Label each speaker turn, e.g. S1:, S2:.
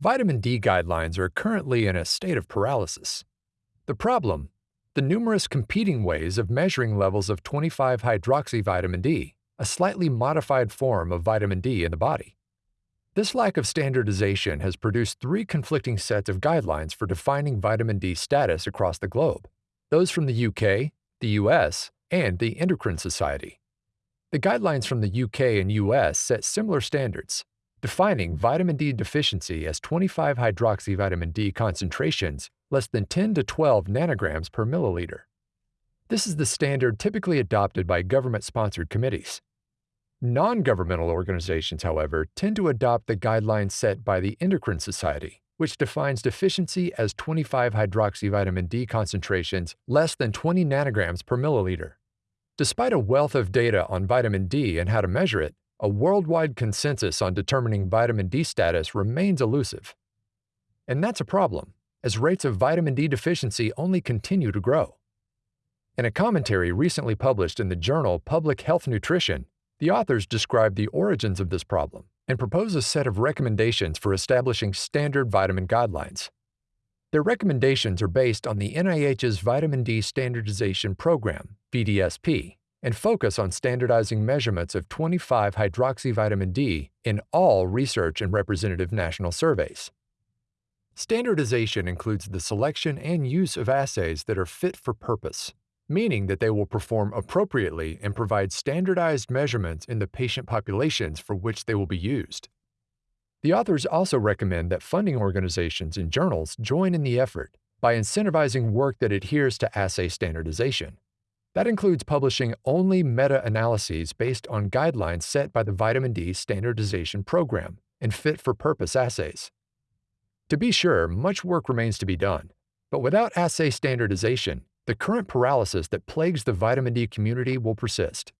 S1: Vitamin D guidelines are currently in a state of paralysis. The problem? The numerous competing ways of measuring levels of 25 hydroxyvitamin D, a slightly modified form of vitamin D in the body. This lack of standardization has produced three conflicting sets of guidelines for defining vitamin D status across the globe those from the UK, the US, and the Endocrine Society. The guidelines from the UK and US set similar standards, defining vitamin D deficiency as 25 hydroxyvitamin D concentrations less than 10 to 12 nanograms per milliliter. This is the standard typically adopted by government sponsored committees. Non governmental organizations, however, tend to adopt the guidelines set by the Endocrine Society, which defines deficiency as 25 hydroxyvitamin D concentrations less than 20 nanograms per milliliter. Despite a wealth of data on vitamin D and how to measure it, a worldwide consensus on determining vitamin D status remains elusive. And that's a problem, as rates of vitamin D deficiency only continue to grow. In a commentary recently published in the journal Public Health Nutrition, the authors describe the origins of this problem and propose a set of recommendations for establishing standard vitamin guidelines. Their recommendations are based on the NIH's Vitamin D Standardization Program, VDSP, and focus on standardizing measurements of 25 hydroxyvitamin D in all research and representative national surveys. Standardization includes the selection and use of assays that are fit for purpose, meaning that they will perform appropriately and provide standardized measurements in the patient populations for which they will be used. The authors also recommend that funding organizations and journals join in the effort by incentivizing work that adheres to assay standardization. That includes publishing only meta-analyses based on guidelines set by the vitamin D standardization program and fit-for-purpose assays. To be sure, much work remains to be done, but without assay standardization, the current paralysis that plagues the vitamin D community will persist.